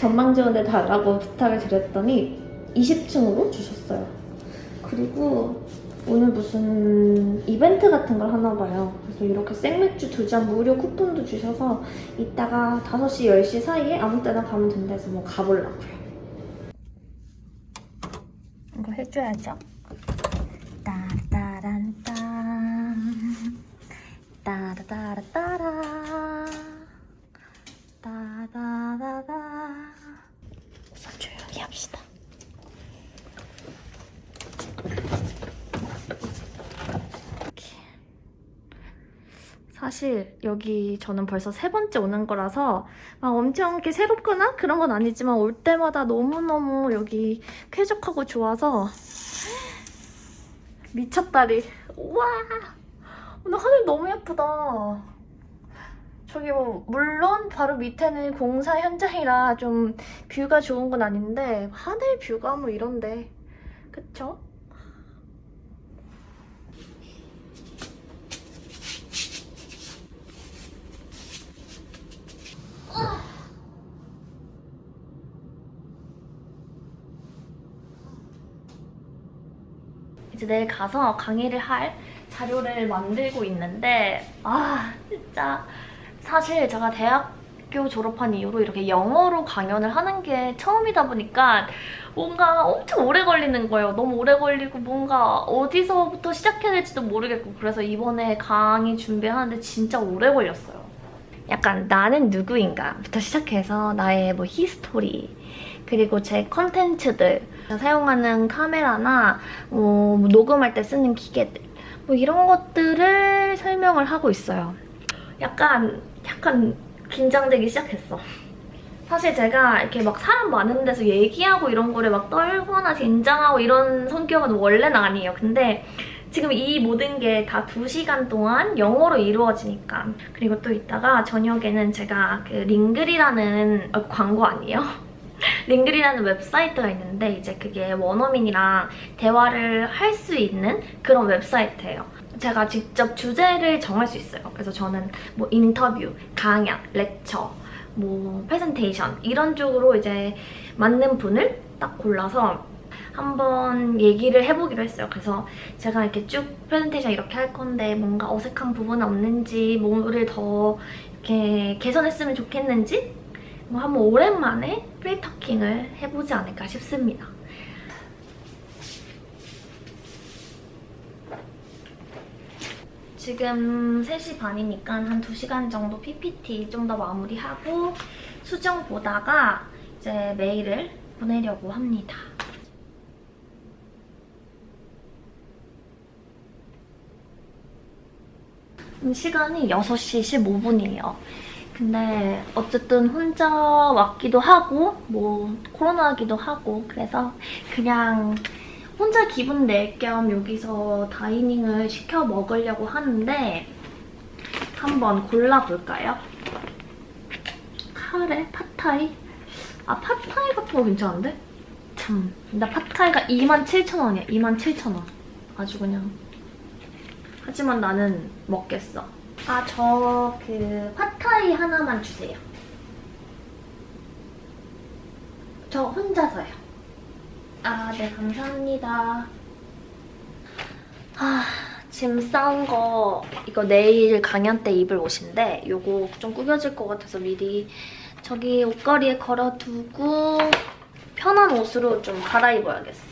전망 지원해 달라고 부탁을 드렸더니 20층으로 주셨어요. 그리고 오늘 무슨 이벤트 같은 걸 하나 봐요. 그래서 이렇게 생맥주 두 잔 무료 쿠폰도 주셔서 이따가 5시, 10시 사이에 아무 때나 가면 된다 해서 뭐 가보려고요. 이거 해줘야죠. 따라란따 따라따라따라 따다다다 우선 조용히 합시다. 이렇게. 사실 여기 저는 벌써 세 번째 오는 거라서 막 엄청 이렇게 새롭거나 그런 건 아니지만 올 때마다 너무너무 여기 쾌적하고 좋아서 미쳤다리. 우와! 오늘 하늘 너무 예쁘다. 저기 뭐 물론 바로 밑에는 공사 현장이라 좀 뷰가 좋은 건 아닌데 하늘 뷰가 뭐 이런데. 그쵸? 이제 내일 가서 강의를 할 자료를 만들고 있는데 아 진짜 사실 제가 대학교 졸업한 이후로 이렇게 영어로 강연을 하는 게 처음이다 보니까 뭔가 엄청 오래 걸리는 거예요. 너무 오래 걸리고 뭔가 어디서부터 시작해야 될지도 모르겠고 그래서 이번에 강의 준비하는데 진짜 오래 걸렸어요. 약간 나는 누구인가부터 시작해서 나의 뭐 히스토리 그리고 제 컨텐츠들 사용하는 카메라나 뭐 녹음할 때 쓰는 기계들 뭐 이런 것들을 설명을 하고 있어요. 약간 약간 긴장되기 시작했어. 사실 제가 이렇게 막 사람 많은 데서 얘기하고 이런 거를 막 떨거나 긴장하고 이런 성격은 원래는 아니에요. 근데 지금 이 모든 게 다 2시간 동안 영어로 이루어지니까 그리고 또 이따가 저녁에는 제가 그 링글이라는 어, 광고 아니에요? Ringle이라는 웹사이트가 있는데 이제 그게 원어민이랑 대화를 할 수 있는 그런 웹사이트예요. 제가 직접 주제를 정할 수 있어요. 그래서 저는 뭐 인터뷰, 강연, lecture, 뭐 프레젠테이션 이런 쪽으로 이제 맞는 분을 딱 골라서 한번 얘기를 해보기로 했어요. 그래서 제가 이렇게 쭉 프레젠테이션 이렇게 할 건데 뭔가 어색한 부분 없는지 뭐를 더 이렇게 개선했으면 좋겠는지 뭐 한번 오랜만에 프리터킹을 해보지 않을까 싶습니다. 지금 3시 반이니까 한 2시간 정도 PPT 좀 더 마무리하고 수정 보다가 이제 메일을 보내려고 합니다. 시간이 6시 15분이에요. 근데 어쨌든 혼자 왔기도 하고 뭐 코로나기도 하고 그래서 그냥 혼자 기분 낼 겸 여기서 다이닝을 시켜 먹으려고 하는데 한번 골라볼까요? 카레? 팟타이? 아 팟타이 같은 거 괜찮은데? 참, 나 팟타이가 27,000원이야. 27,000원. 아주 그냥. 하지만 나는 먹겠어. 아, 저그 팟타이 하나만 주세요. 저 혼자서요. 아, 네, 감사합니다. 아, 짐 싸운 거 이거 내일 강연 때 입을 옷인데 이거 좀 구겨질 것 같아서 미리 저기 옷걸이에 걸어두고 편한 옷으로 좀 갈아입어야겠어.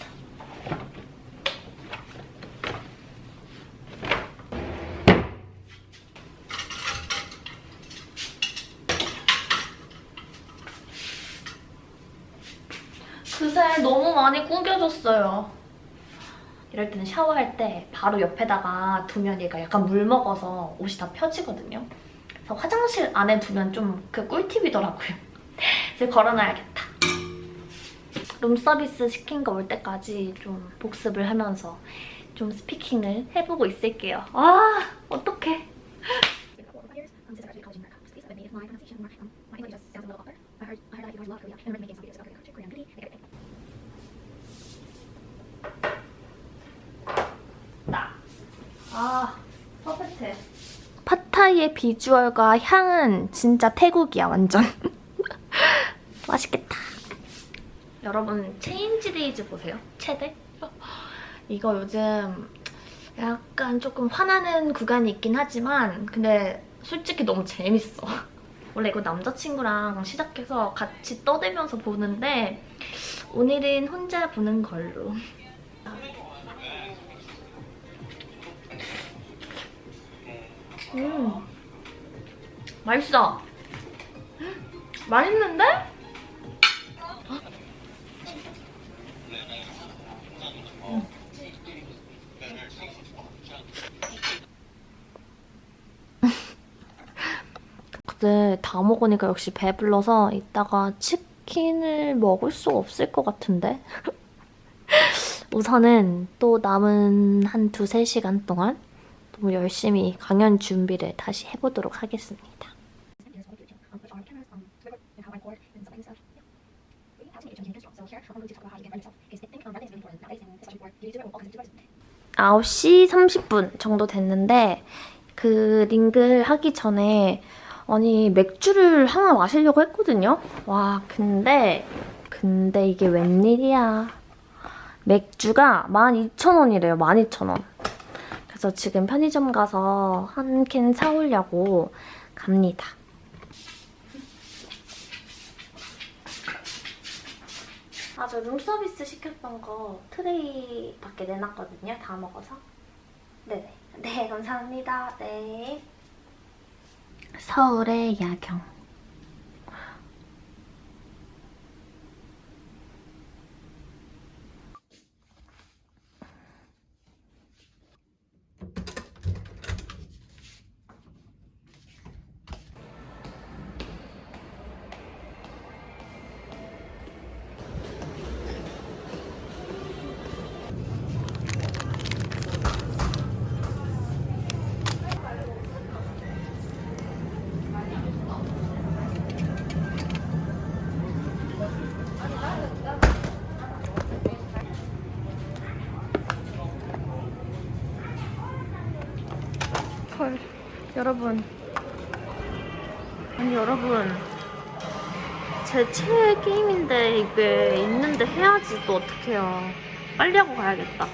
그새 너무 많이 구겨졌어요. 이럴 때는 샤워할 때 바로 옆에다가 두면 얘가 약간 물 먹어서 옷이 다 펴지거든요. 그래서 화장실 안에 두면 좀 그 꿀팁이더라고요. 이제 걸어놔야겠다. 룸서비스 시킨 거 올 때까지 좀 복습을 하면서 좀 스피킹을 해보고 있을게요. 아, 어떡해. 아, 퍼펙트. 팟타이의 비주얼과 향은 진짜 태국이야, 완전. 맛있겠다. 여러분 체인지데이즈 보세요. 최대? 이거 요즘 약간 조금 화나는 구간이 있긴 하지만 근데 솔직히 너무 재밌어. 원래 이거 남자친구랑 시작해서 같이 떠들면서 보는데 오늘은 혼자 보는 걸로. 음, 맛있어. 맛있는데? 근데 다 먹으니까 역시 배불러서 이따가 치킨을 먹을 수 없을 것 같은데? 우선은 또 남은 한 두세 시간 동안 또 열심히 강연 준비를 다시 해보도록 하겠습니다. 아홉 시 30분 정도 됐는데 그 링글 하기 전에 아니 맥주를 하나 마시려고 했거든요. 와 근데 근데 이게 웬일이야. 맥주가 12,000원이래요. 12,000원. 그래서 지금 편의점 가서 한 캔 사오려고 갑니다. 아, 저 룸서비스 시켰던 거 트레이 밖에 내놨거든요. 다 먹어서. 네네. 네, 감사합니다. 네. 서울의 야경. 여러분. 아니, 여러분. 제 최애 게임인데 이게 있는데 해야지 또 어떡해요. 빨리 하고 가야겠다.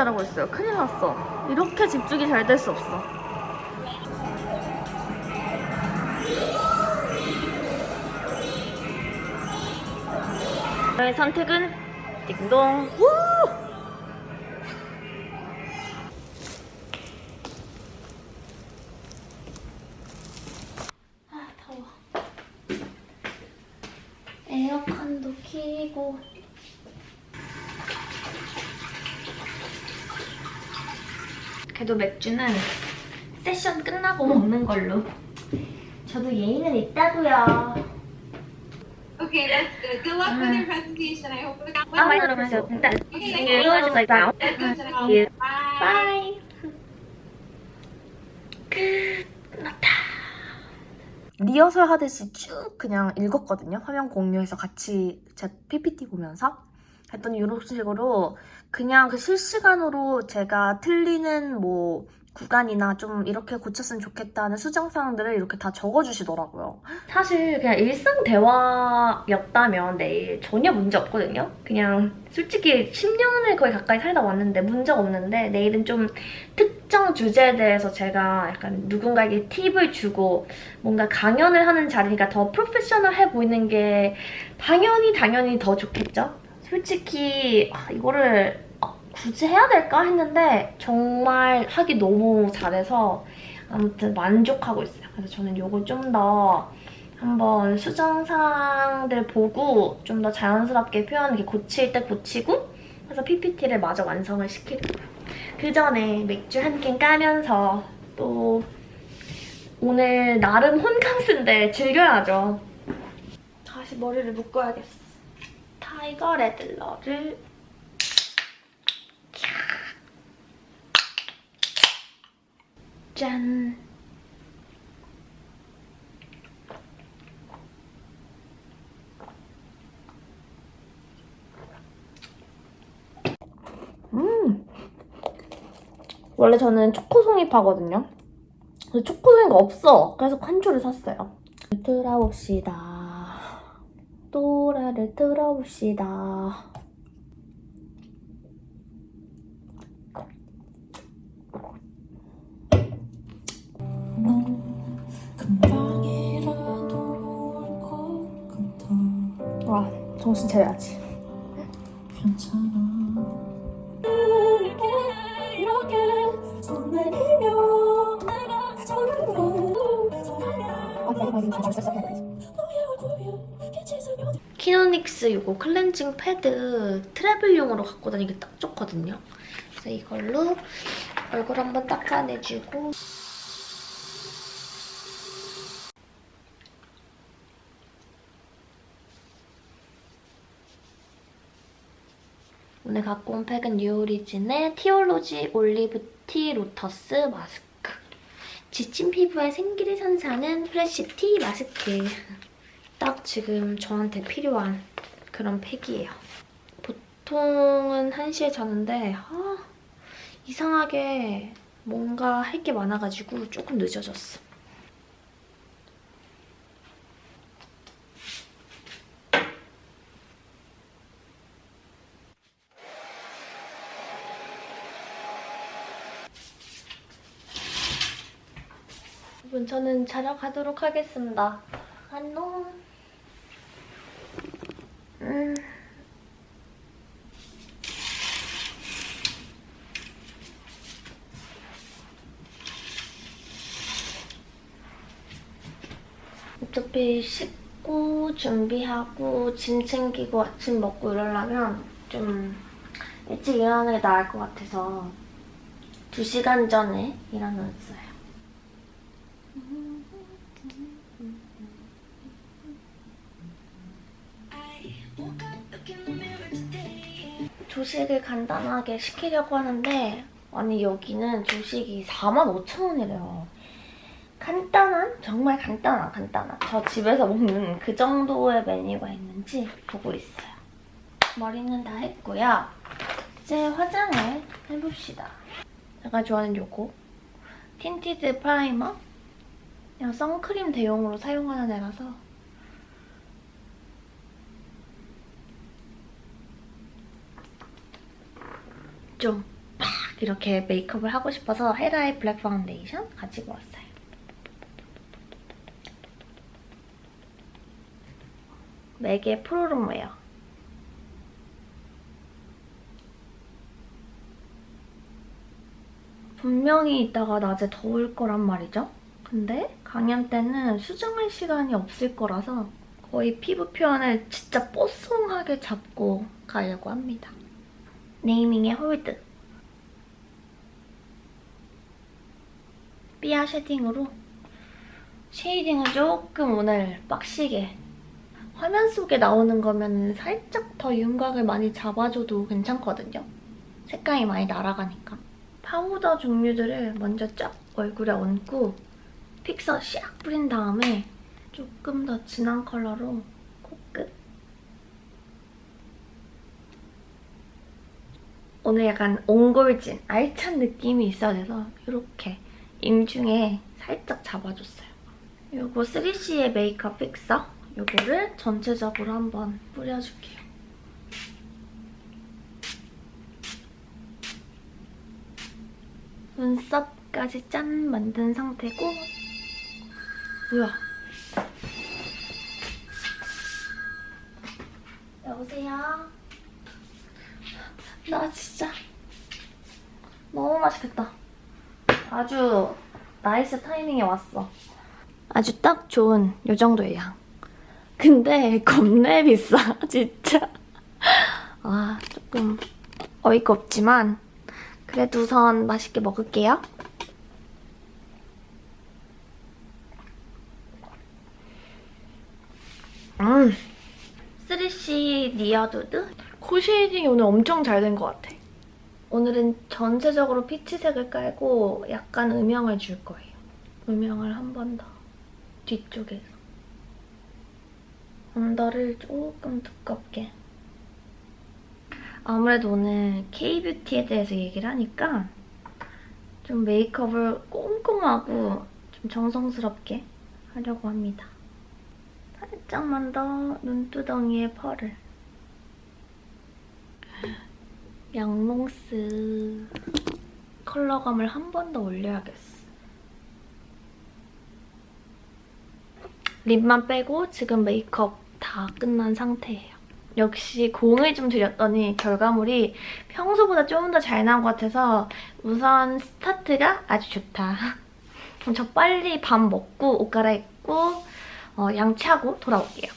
잘하고 있어요. 큰일 났어. 이렇게 집중이 잘 될 수 없어. 저의 선택은 띵동. 우! 아 더워 에어컨도 켜고 그래도 맥주는 세션 끝나고 먹는 걸로. 저도 예의는 있다고요. Okay, that's good. Good luck with your presentation. I hope it got 아, well. 그러면서 일단 Okay, 이어질까요? That's good. 예. Bye. 끝났다. 리허설 하듯이 쭉 그냥 읽었거든요. 화면 공유해서 같이 제 PPT 보면서. 했더니 이런 식으로 그냥 그 실시간으로 제가 틀리는 뭐 구간이나 좀 이렇게 고쳤으면 좋겠다는 수정사항들을 이렇게 다 적어주시더라고요. 사실 그냥 일상 대화였다면 내일 전혀 문제 없거든요. 그냥 솔직히 10년을 거의 가까이 살다 왔는데 문제가 없는데 내일은 좀 특정 주제에 대해서 제가 약간 누군가에게 팁을 주고 뭔가 강연을 하는 자리니까 더 프로페셔널해 보이는 게 당연히 당연히 더 좋겠죠. 솔직히 아, 이거를 아, 굳이 해야 될까 했는데 정말 하기 너무 잘해서 아무튼 만족하고 있어요. 그래서 저는 이걸 좀 더 한번 수정사항들 보고 좀 더 자연스럽게 표현 이렇게 고칠 때 고치고 그래서 PPT를 마저 완성을 시키려고요. 그 전에 맥주 한 캔 까면서 또 오늘 나름 혼캉스인데 즐겨야죠. 다시 머리를 묶어야겠어. 다 타이거 레들러를 짠! 음! 원래 저는 초코 송이 파거든요. 근데 초코 송이가 없어. 그래서 칸초를 샀어요. 들어봅시다. 노래를 들어봅시다. 와, 정신 차려야지. 키노닉스 이거 클렌징 패드 travel용으로 갖고 다니기 딱 좋거든요. 그래서 이걸로 얼굴 한번 닦아내주고. 오늘 갖고 온 팩은 뉴오리진의 Teaology 올리브 tea lotus 마스크. 지친 피부에 생기를 선사하는 프레쉬 티 마스크 딱 지금 저한테 필요한 그런 팩이에요. 보통은 1시에 자는데 아, 이상하게 뭔가 할 게 많아가지고 조금 늦어졌어. 여러분 저는 자러 가도록 하겠습니다. 안녕. 음. 어차피 씻고 준비하고 짐 챙기고 아침 먹고 이러려면 좀 일찍 일어나는 게 나을 것 같아서 2시간 전에 일어났어요. 조식을 간단하게 시키려고 하는데 아니 여기는 조식이 45,000원이래요. 간단한? 정말 간단한 간단한 저 집에서 먹는 그 정도의 메뉴가 있는지 보고 있어요. 머리는 다 했고요. 이제 화장을 해봅시다. 제가 좋아하는 요거 tinted primer 그냥 선크림 대용으로 사용하는 애라서 좀 팍 이렇게 메이크업을 하고 싶어서 헤라의 블랙 파운데이션 가지고 왔어요. 맥의 프로롬웨어. 분명히 이따가 낮에 더울 거란 말이죠. 근데 강연 때는 수정할 시간이 없을 거라서 거의 피부 표현을 진짜 뽀송하게 잡고 가려고 합니다. 네이밍의 hold. 삐아 shading으로 shading을 조금 오늘 빡시게 화면 속에 나오는 거면 살짝 더 윤곽을 많이 잡아줘도 괜찮거든요. 색감이 많이 날아가니까. 파우더 종류들을 먼저 쫙 얼굴에 얹고 픽서 샥 뿌린 다음에 조금 더 진한 컬러로 코끝. 오늘 약간 옹골진, 알찬 느낌이 있어야 돼서 이렇게 인중에 살짝 잡아줬어요. 이거 3CE의 메이크업 픽서 이거를 전체적으로 한번 뿌려줄게요. 눈썹까지 짠 만든 상태고 뭐야? 여보세요? 나 진짜 너무 맛있겠다. 아주 nice 타이밍에 왔어. 아주 딱 좋은 요 정도의 양. 근데 겁내 비싸, 진짜. 아, 조금 어이가 없지만 그래도 우선 맛있게 먹을게요. 음, 3 스리시 니아두드? 코 shading이 오늘 엄청 잘 된 것 같아. 오늘은 전체적으로 피치색을 깔고 약간 음영을 줄 거예요. 음영을 한 번 더. 뒤쪽에서. under를 조금 두껍게. 아무래도 오늘 K-뷰티에 대해서 얘기를 하니까 좀 메이크업을 꼼꼼하고 좀 정성스럽게 하려고 합니다. 살짝만 더 눈두덩이에 펄을. 양롱스 컬러감을 한 번 더 올려야겠어. 립만 빼고 지금 메이크업 다 끝난 상태예요. 역시 공을 좀 들였더니 결과물이 평소보다 조금 더잘 나온 것 같아서 우선 스타트가 아주 좋다. 그럼 저 빨리 밥 먹고 옷 갈아입고 어, 양치하고 돌아올게요.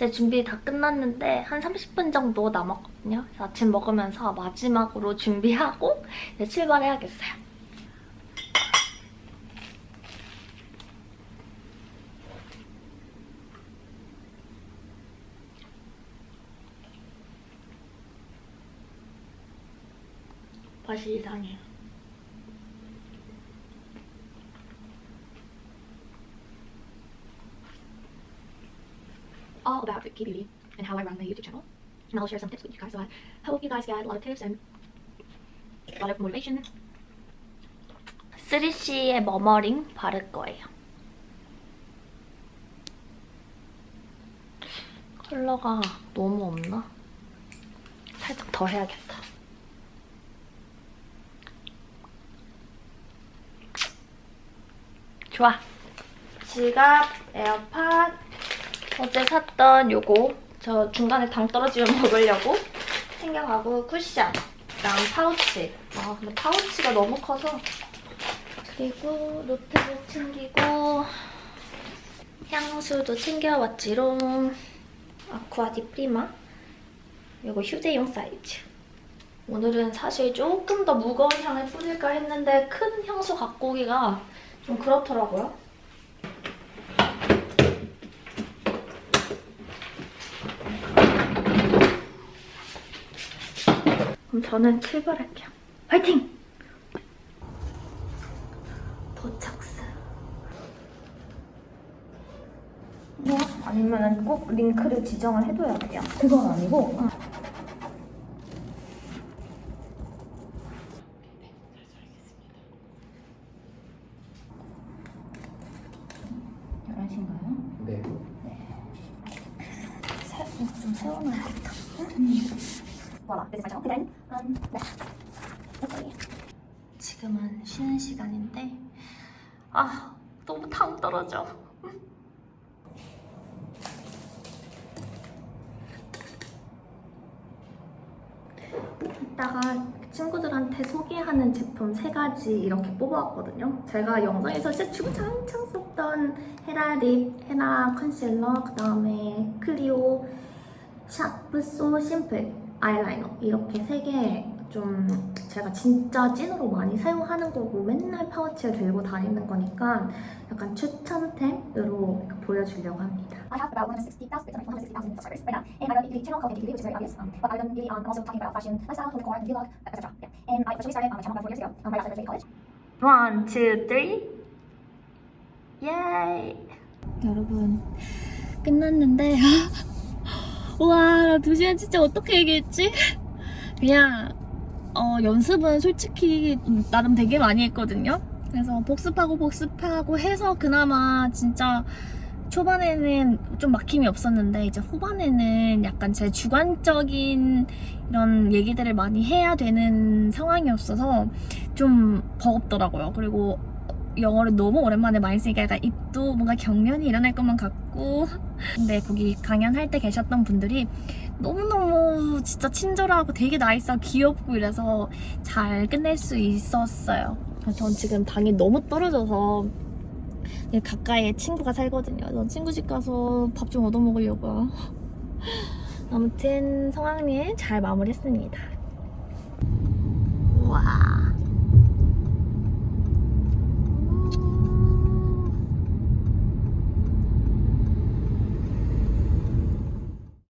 이제 준비 다 끝났는데 한 30분 정도 남았거든요. 아침 먹으면서 마지막으로 준비하고 이제 출발해야겠어요. 맛이 이상해요. K beauty and how I run my YouTube channel. And I'll share some tips with you guys. So I hope you guys get a lot of tips and a lot of motivation. 3CE의 머머링 바를 거예요. 컬러가 너무 없나? 살짝 더 해야겠다. 좋아. 지갑, 에어팟, 어제 샀던 요거 저 중간에 당 떨어지면 먹으려고 챙겨가고 쿠션, 그다음 파우치. 아 근데 파우치가 너무 커서 그리고 노트북 챙기고 향수도 챙겨왔지롱. Acqua di Parma. 이거 휴대용 사이즈. 오늘은 사실 조금 더 무거운 향을 뿌릴까 했는데 큰 향수 갖고 오기가 좀 그렇더라고요. 그럼 저는 출발할게요. 화이팅! 도착스. 뭐? 아니면 꼭 링크를 지정을 해둬야 돼요? 그건 아니고 네. 좀 세워놔야겠다. Voila, this is my channel. Then, um, 네. 오케이. 지금은 쉬는 시간인데 아 너무 당 떨어져. 이따가 친구들한테 소개하는 제품 세 가지 이렇게 뽑아왔거든요. 제가 영상에서 진짜 주구장창 썼던 헤라 립, 헤라 컨실러, 그 다음에 클리오 샤프 소 심플 아이라이너 이렇게 세 개 좀 제가 진짜 찐으로 많이 사용하는 거고 맨날 파우치에 들고 다니는 거니까 약간 추천템으로 보여주려고 합니다. I have about 160,000, 160,000 subscribers right now, and I run a beauty channel called Beauty, which is very obvious. Um, but I run beauty on also talking about fashion, lifestyle, home decor, and vlog, etc. Yeah. And I officially started on my channel about four years ago, um, right after graduating college. One, two, three. 예이. 여러분 끝났는데 와, 두 시간 진짜 어떻게 얘기했지? 그냥 어, 연습은 솔직히 나름 되게 많이 했거든요. 그래서 복습하고 복습하고 해서 그나마 진짜 초반에는 좀 막힘이 없었는데 이제 후반에는 약간 제 주관적인 이런 얘기들을 많이 해야 되는 상황이었어서 좀 버겁더라고요. 그리고 영어를 너무 오랜만에 많이 쓰니까 약간 입도 뭔가 경련이 일어날 것만 같고 근데 거기 강연할 때 계셨던 분들이 너무너무 진짜 친절하고 되게 나이스하고 귀엽고 이래서 잘 끝낼 수 있었어요. 전 지금 당이 너무 떨어져서 가까이에 친구가 살거든요. 전 친구 집 가서 밥 좀 얻어 먹으려고요. 아무튼 성황리에 잘 마무리했습니다. 와.